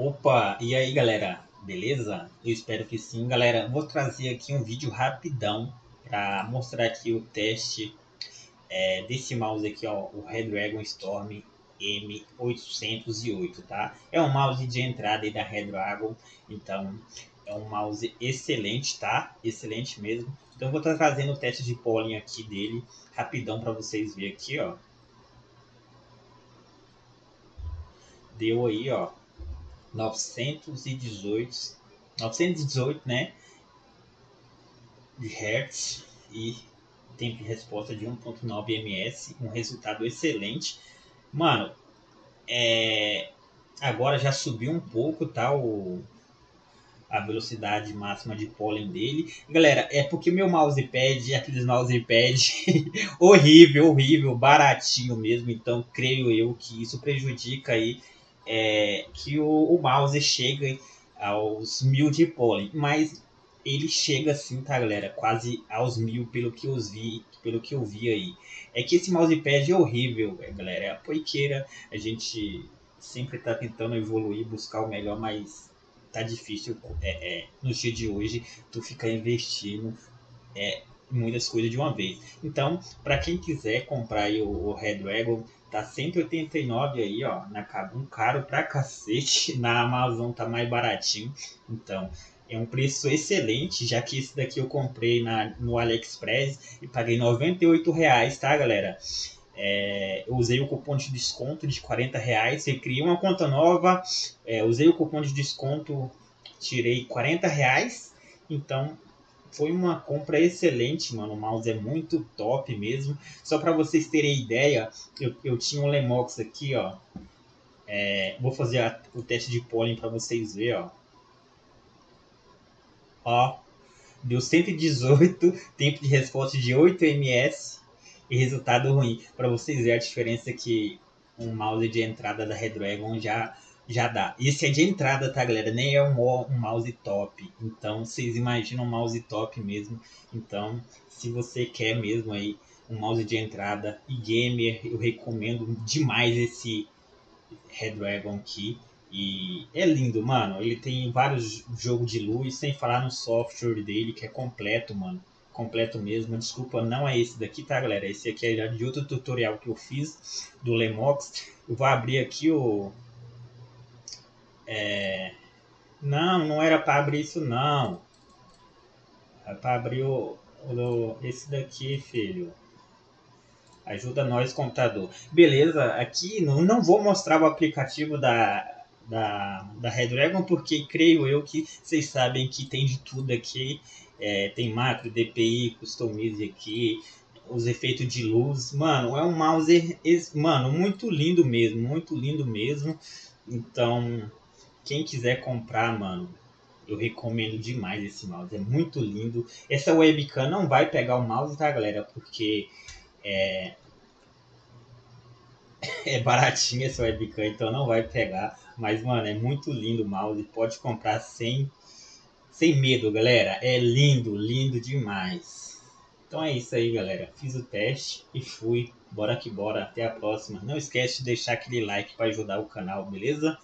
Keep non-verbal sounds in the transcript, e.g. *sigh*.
Opa, e aí galera, beleza? Eu espero que sim, galera. Vou trazer aqui um vídeo rapidão para mostrar aqui o teste é, desse mouse aqui, ó, o Redragon Storm M808, tá? É um mouse de entrada da Redragon, então é um mouse excelente, tá? Excelente mesmo. Então vou estar trazendo o teste de pollen aqui dele rapidão para vocês verem aqui, ó. Deu aí, ó, 918, 918, né? De Hertz e tempo de resposta de 1.9 ms, um resultado excelente. Mano, é, agora já subiu um pouco, tá? O, a velocidade máxima de pólen dele. Galera, é porque meu mousepad aqueles mousepad *laughs* horrível, horrível, baratinho mesmo. Então, creio eu que isso prejudica aí é, que o, o, mouse chega aos mil de pólen, mas ele chega assim, tá, galera? Quase aos mil, pelo que eu vi, pelo que eu vi aí. É que esse mousepad é horrível, é, galera. É a poiqueira. A gente sempre tá tentando evoluir, buscar o melhor, mas tá difícil é, é, no dia de hoje tu ficar investindo é, muitas coisas de uma vez. Então, para quem quiser comprar aí o, o Red Dragon, tá 189 aí, ó, na um caro pra cacete. *laughs* Na Amazon tá mais baratinho. Então, é um preço excelente, já que esse daqui eu comprei na, no AliExpress e paguei 98 reais, tá, galera? É, eu usei o cupom de desconto de 40 reais, você cria uma conta nova, é, usei o cupom de desconto, tirei 40 reais, então foi uma compra excelente, mano. O mouse é muito top mesmo. Só para vocês terem ideia, eu, eu tinha um Lemox aqui, ó. É, vou fazer a, o teste de pólen para vocês verem, ó. Ó, deu 118, tempo de resposta de 8 ms e resultado ruim. Para vocês verem a diferença que um mouse de entrada da Redragon já já dá. Esse é de entrada, tá, galera? Nem é um, um mouse top. Então, vocês imaginam um mouse top mesmo. Então, se você quer mesmo aí um mouse de entrada e gamer, eu recomendo demais esse Redragon aqui. E é lindo, mano. Ele tem vários jogos de luz, sem falar no software dele, que é completo, mano. Completo mesmo. Desculpa, não é esse daqui, tá, galera? Esse aqui é de outro tutorial que eu fiz do Lemox. Eu vou abrir aqui o, é... Não, não era para abrir isso não. É para abrir o, o, esse daqui, filho. Ajuda nós, computador. Beleza, aqui não, não vou mostrar o aplicativo da, da, da Redragon, porque creio eu que vocês sabem que tem de tudo aqui. É, tem macro, DPI, customize aqui, os efeitos de luz. Mano, é um mouse, mano, muito lindo mesmo, muito lindo mesmo. Então, quem quiser comprar, mano, eu recomendo demais esse mouse. É muito lindo. Essa webcam não vai pegar o mouse, tá, galera? Porque é, *laughs* é baratinho essa webcam, então não vai pegar. Mas, mano, é muito lindo o mouse. Pode comprar sem, sem medo, galera. É lindo, lindo demais. Então é isso aí, galera. Fiz o teste e fui. Bora que bora. Até a próxima. Não esquece de deixar aquele like para ajudar o canal, beleza?